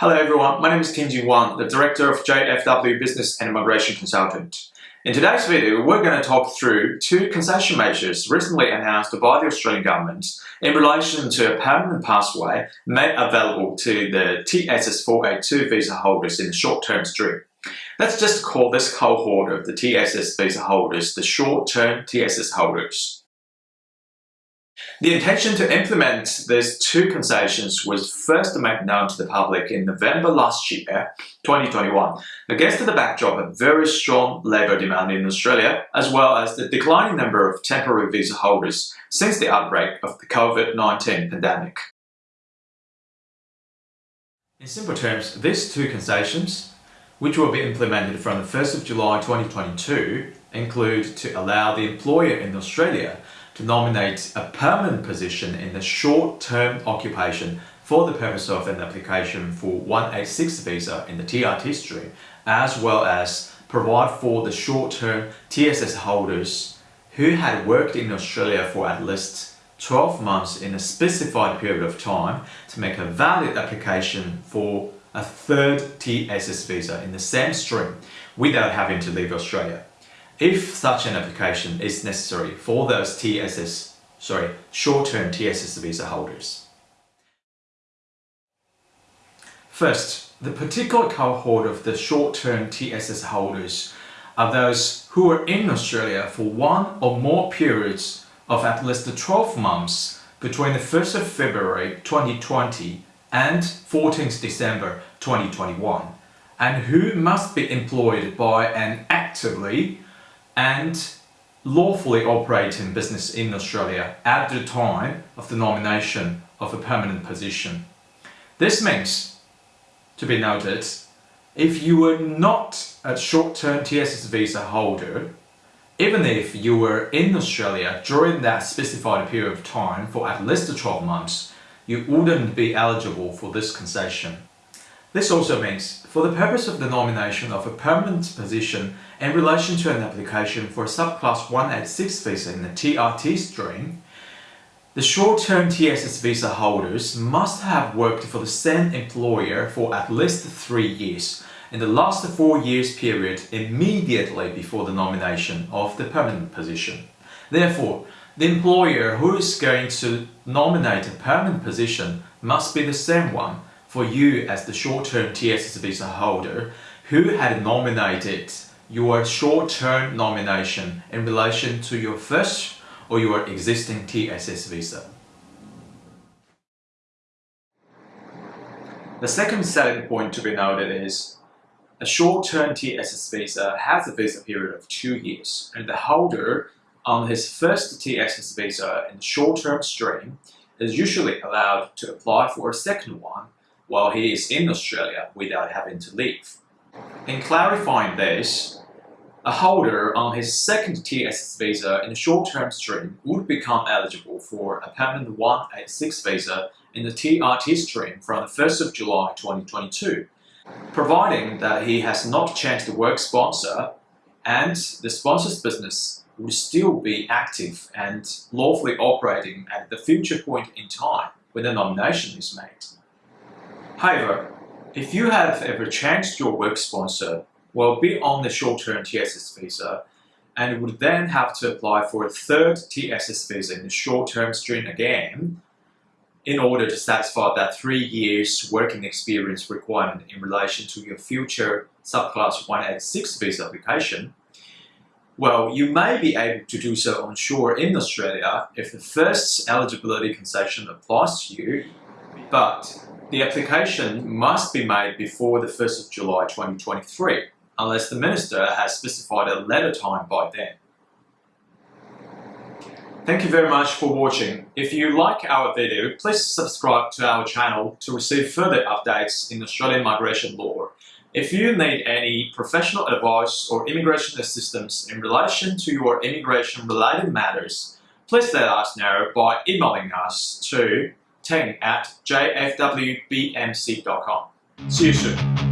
Hello everyone, my name is Tim Ji Wang, the Director of JFW Business and Immigration Consultant. In today's video, we're going to talk through two concession measures recently announced by the Australian Government in relation to a permanent pathway made available to the TSS 482 visa holders in the short-term stream. Let's just call this cohort of the TSS visa holders the short-term TSS holders. The intention to implement these two concessions was first made known to the public in November last year, 2021, against the backdrop of very strong labour demand in Australia, as well as the declining number of temporary visa holders since the outbreak of the COVID-19 pandemic. In simple terms, these two concessions, which will be implemented from the 1st of July 2022, include to allow the employer in Australia to nominate a permanent position in the short-term occupation for the purpose of an application for 186 visa in the TRT stream, as well as provide for the short-term TSS holders who had worked in Australia for at least 12 months in a specified period of time to make a valid application for a third TSS visa in the same stream without having to leave Australia if such an application is necessary for those TSS, sorry, short-term TSS visa holders. First, the particular cohort of the short-term TSS holders are those who are in Australia for one or more periods of at least 12 months between the 1st of February 2020 and 14th December 2021 and who must be employed by an actively and lawfully operating business in Australia at the time of the nomination of a permanent position. This means, to be noted, if you were not a short-term TSS visa holder, even if you were in Australia during that specified period of time for at least 12 months, you wouldn't be eligible for this concession. This also means, for the purpose of the nomination of a permanent position in relation to an application for a subclass 186 visa in the TRT stream, the short-term TSS visa holders must have worked for the same employer for at least three years in the last four years period immediately before the nomination of the permanent position. Therefore, the employer who is going to nominate a permanent position must be the same one for you as the short-term TSS visa holder who had nominated your short-term nomination in relation to your first or your existing TSS visa. The second selling point to be noted is a short-term TSS visa has a visa period of two years and the holder on his first TSS visa in the short-term stream is usually allowed to apply for a second one while he is in Australia without having to leave. In clarifying this, a holder on his second TSS visa in the short-term stream would become eligible for a permanent 186 visa in the TRT stream from the 1st of July 2022, providing that he has not changed the work sponsor and the sponsor's business would still be active and lawfully operating at the future point in time when the nomination is made. However, if you have ever changed your work sponsor, well, be on the short-term TSS visa, and would then have to apply for a third TSS visa in the short-term stream again, in order to satisfy that three years working experience requirement in relation to your future subclass 186 visa application, well, you may be able to do so onshore in Australia if the first eligibility concession applies to you, but the application must be made before the 1st of July 2023, unless the Minister has specified a later time by then. Thank you very much for watching. If you like our video, please subscribe to our channel to receive further updates in Australian migration law. If you need any professional advice or immigration assistance in relation to your immigration-related matters, please let us know by emailing us to ting at jfwbmc.com. See you soon.